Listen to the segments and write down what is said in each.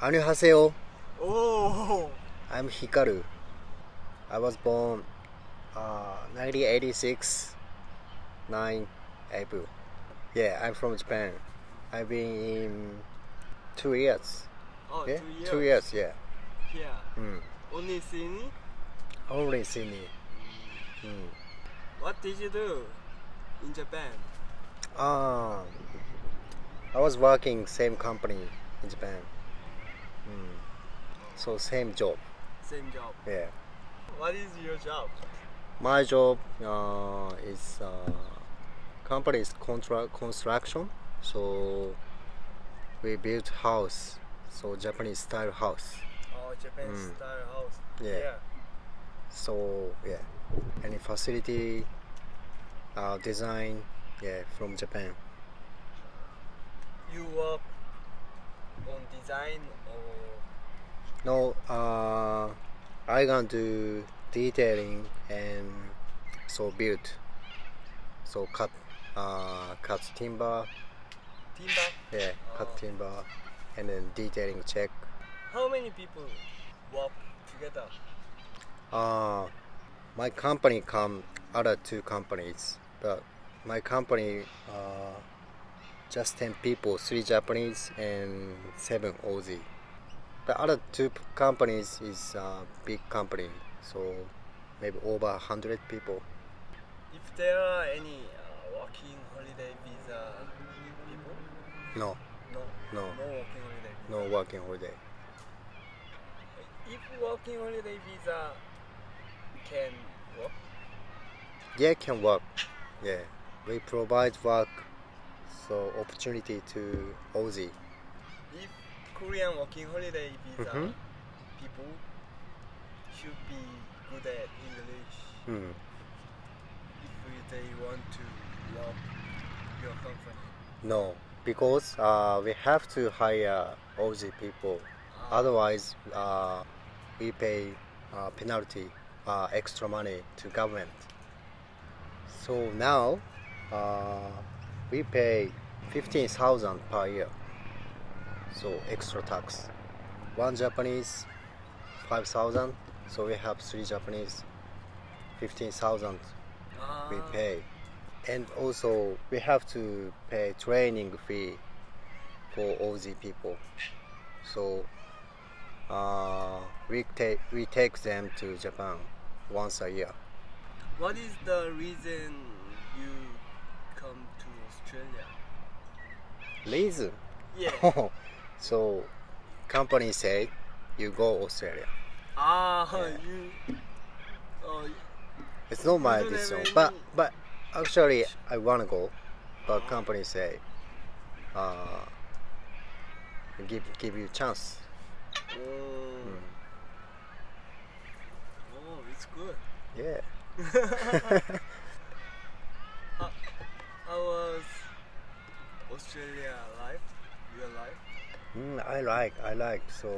안녕하세요. Oh, I'm Hikaru. I was born uh, 1986, 9 April. Yeah, I'm from Japan. I've been in two years. oh Yeah, two years. two years. Yeah. Here. Mm. Only Sydney. Only Sydney. Mm. What did you do in Japan? Um, I was working same company in Japan. So same job. Same job. Yeah. What is your job? My job uh, is uh, company is contra- construction. So we build house. So Japanese style house. Oh, Japan Mm. style house. Yeah. So yeah, any facility uh, design yeah from Japan. You work on design or No, uh, I gonna do detailing and so build. So cut, uh, cut timber, timber? yeah, cut Oh. timber, and then detailing check. How many people work together? Uh, my company come other two companies, but my company uh, just ten people, three Japanese and seven Aussie. The other two companies is uh, big company, so maybe over hundred people. If there are any uh, working holiday visa people? No, No. No. No working holiday visa. no working holiday. If working holiday visa can work, Yeah, can work. Yeah, we provide work, so opportunity to Aussie. if Korean working holiday visa Mhm. people should be good at English Hmm. if they want to work your company. No, because uh, we have to hire Aussie people. Ah, Otherwise, uh, we pay uh, penalty, uh, extra money to government. So now, uh, we pay fifteen thousand per year. So extra tax. One Japanese, five thousand. So we have three Japanese, fifteen thousand we ah, pay and also we have to pay training fee for Aussie people so uh, we take we take them to Japan once a year What is the reason you come to Australia? reason Yeah. so company say you go Australia ah, Yeah. you. Oh, it's not my decision but but actually I wanna go but company say uh, give give you chance oh, Mm. oh, it's good. yeah how, how was Australia life? Your life? Mm, I like, I like. So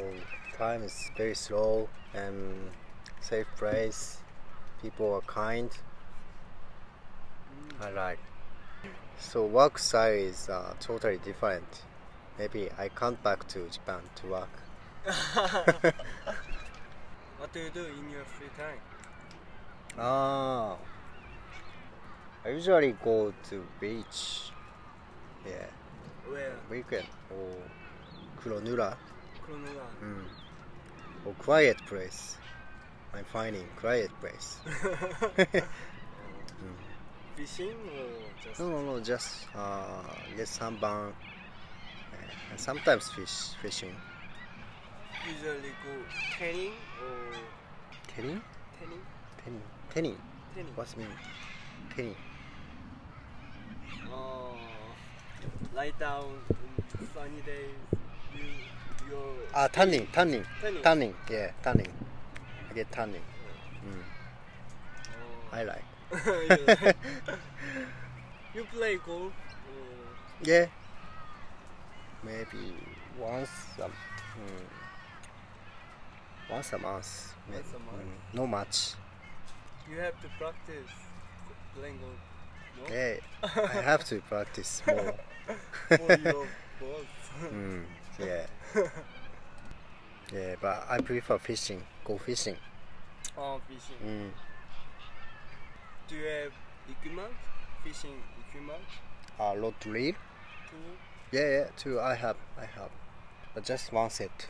time is very slow and safe place. People are kind. I like. So work style is uh, totally different. Maybe I come back to Japan to work. what do you do in your free time? Ah, I usually go to beach. Yeah, Where? weekend or Kuronura. Cronulla. Mm. Or quiet place. I'm finding quiet place. Mm. Fishing or just? No, no, no, just uh, get sunburn uh, and sometimes fish fishing. Usually go tanning or Tanning? tanning? Tanning. Tanning. Tanning. What's mean? Tanning. Oh, lie down in sunny days. You, your. Ah, tanning, tanning, Tanning. tanning. Yeah, tanning. I get tanning. Mm. Oh. I like. you, like- you play golf? Or Yeah. Maybe once a mm, once a month. Maybe. Once a month? Mm, no much. you have to practice playing golf. No? Yeah, I have to practice more. For your. Mm, yeah. Yeah, but I prefer fishing. Go fishing. oh, fishing. Mm. Do you have equipment? Fishing equipment? Uh, rod reel. Tool? Yeah, yeah. Two. I have. I have. But just one set.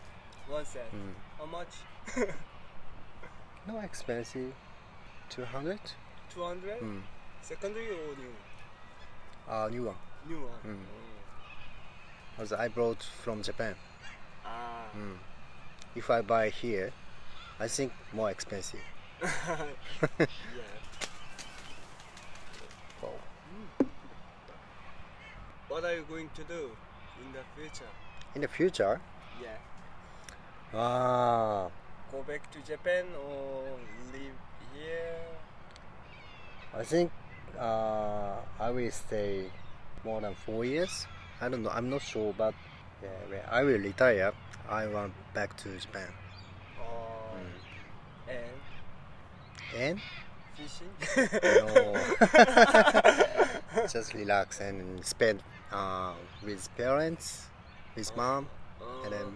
One set. Mm. How much? No expensive. Two hundred. 200? Mm. Secondary or new? Uh, new one. New one. Mm. Because I brought from Japan. Ah. Mm. If I buy here, I think more expensive. yeah. Wow. What are you going to do in the future? In the future, Yeah. ah, Go back to Japan or live here? I think uh, I will stay more than four years. I don't know. I'm not sure, but yeah, when I will retire. I want back to Japan Or Mm. and and fishing? no, just relax and spend uh, with parents, with mom, and then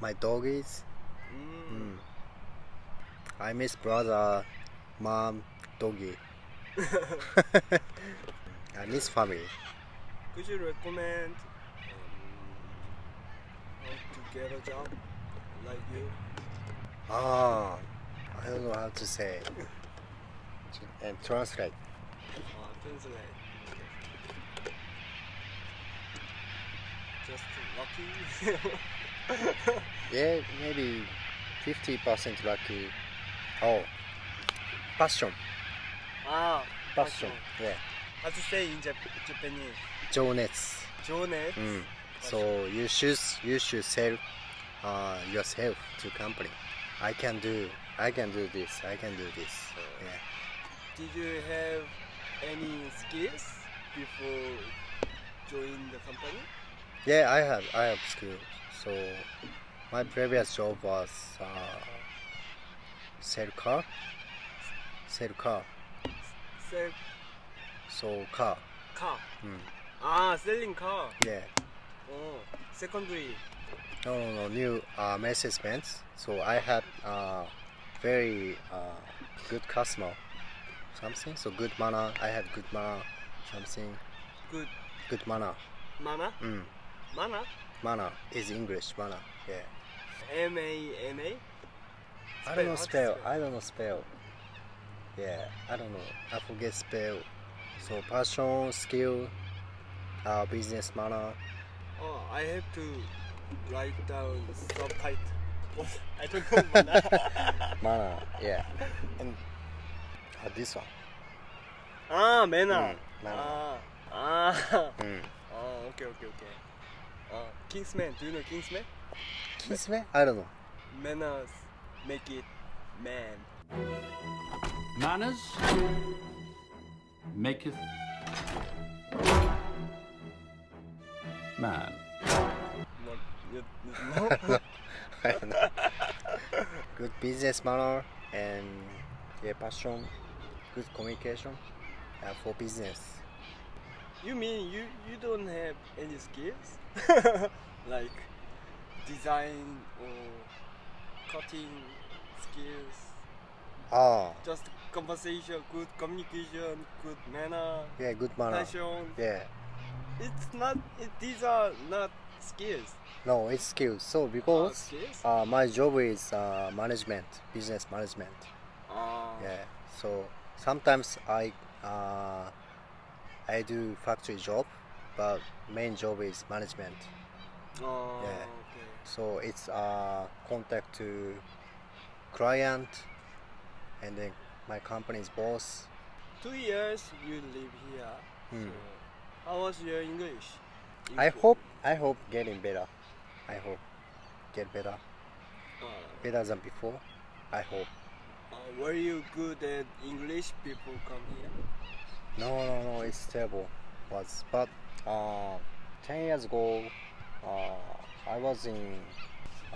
my doggies. Mm. Mm. I miss brother, mom, doggy. I miss family. Could you recommend um, how to get a job like you? Ah, I don't know how to say. And translate. Uh, translate. Just lucky. Yeah, maybe 50% lucky. Oh, passion. ah, Passion. Yeah. How to say in Jap- Japanese? 情熱. 情熱 Mm. So you should you should sell uh, yourself to company. I can do I can do this. I can do this. Yeah. Did you have any skills before joining the company? Yeah, I have I have skill. So my previous job was uh, sell car. Sell car. Sell so car. car. Mm. Ah, selling car. Yeah. Oh, secondary. No, no, no. New uh, Mercedes Benz. So I had uh, very uh, good customer. Something. So good manner. I had good manner. Something. Good Good manner. mana? Mm. Mana? Manner is English. Manner. Yeah. M A N A. I don't know to spell. I don't know spell. Yeah, I don't know. I forget spell. So passion, skill, uh, business manner. Oh, I have to write down subtitle. What? I don't know mana. Manner. Yeah. And uh, this one. ah, manner. Mm, manner. Ah, ah. Mm. Ah, okay, okay, okay. Ah, Kingsman. Do you know Kingsman? Kiss me? I don't know. Manners make it man. Manners maketh man. What? You, you know? I don't know. good business manner and yeah, passion, good communication uh, for business. you mean you you don't have any skills like design or cutting skills? Ah, Just conversation, good communication, good manner, yeah, good manner. passion. Yeah. It's not. It, these are not skills. No, it's skills. So Uh, because skills. uh, my job is uh, management, business management. Ah. Yeah. So sometimes I uh, I do factory job, but main job is management. Oh, Yeah. okay. So it's uh, contact to client, and then my company's boss. Two years you live here. Hmm. So how was your English? I hope I hope getting better. I hope get better, Uh, better than before. I hope. uh, were you good at English? People come here. No, no, no, it's terrible. Was but uh, ten years ago, uh, I was in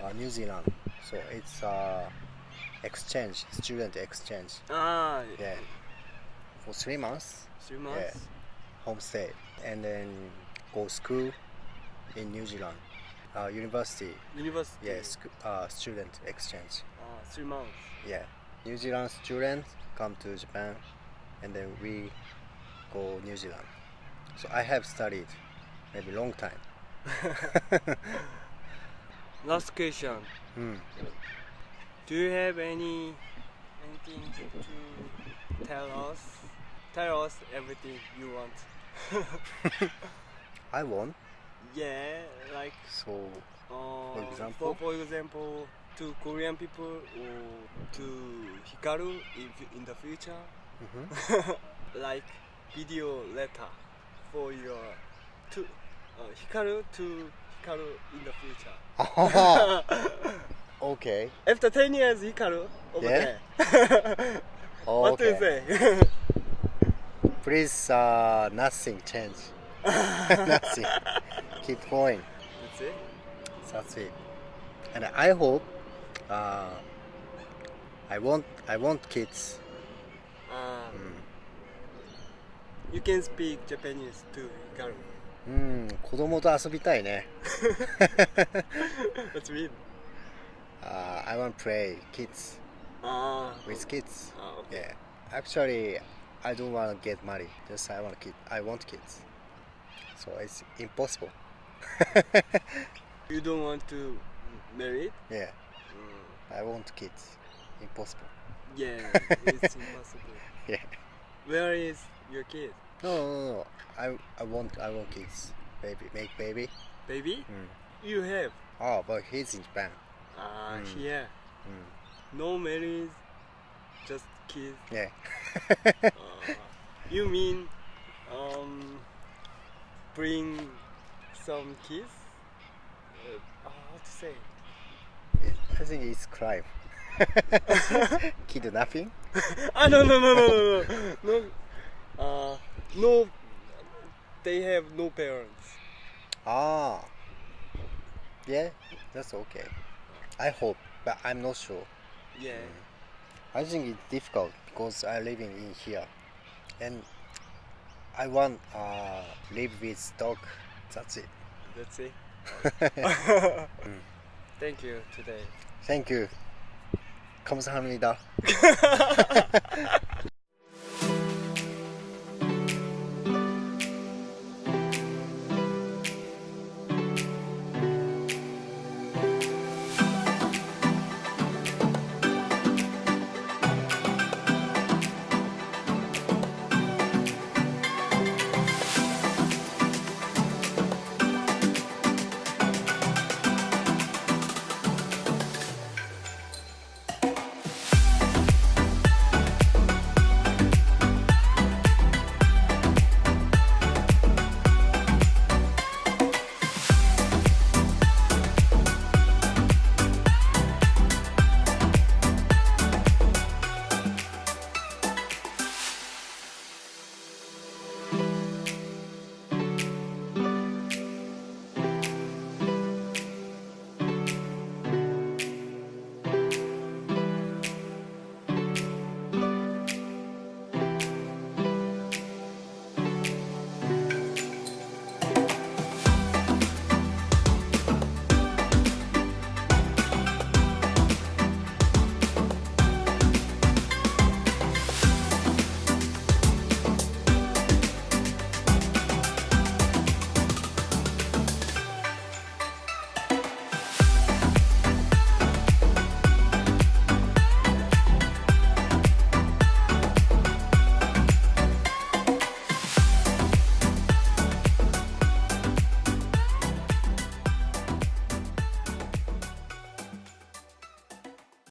uh, New Zealand, so it's uh, exchange, student exchange. Ah, Yeah, for three months, three months. Yeah. homestay, and then go school in New Zealand, uh, university. University. Yeah, sc- uh, student exchange. Ah, three months. Yeah, New Zealand students come to Japan, and then we go New Zealand. So I have studied maybe long time. Last question. Hmm. Do you have any anything to tell us? Tell us everything you want. I want yeah, like so uh, example? for, for example, to Korean people or to Hikaru in, in the future, mhm. like video letter for your to uh, Hikaru to Hikaru in the future. okay. After 10 years, Hikaru over Yeah? there. What do you okay. say? Please, uh, nothing change. nothing. Keep going. That's it. That's it. And I hope uh, I want I want kids. Uh, You can speak Japanese to Hikaru. うん、子供と遊びたいね。What's mean? Uh, I want to play kids Ah, with kids. ah, okay. Yeah. Actually, I don't want to get married. Just I want kid. I want kids. So it's impossible. You don't want to marry? Yeah. Mm, I want kids. Impossible. yeah, it's impossible. Yeah. Where is your kid? No, no, no. no. I I want I want kids. Baby, make baby. Baby? Mm. You have. Oh, but he's in Japan. Ah, Mm. here. Mm. No marriage, just kids. Yeah. Uh, you mean um, bring some kids? Uh, how to say? I think it's crime. Kidnapping? ah no no no no no no no. Uh, no. They have no parents. Ah. Yeah, that's okay. I hope, but I'm not sure. Yeah. I think it's difficult because I living in here, and I want uh live with dog. That's it. That's it. Thank you today. Thank you. 감사합니다.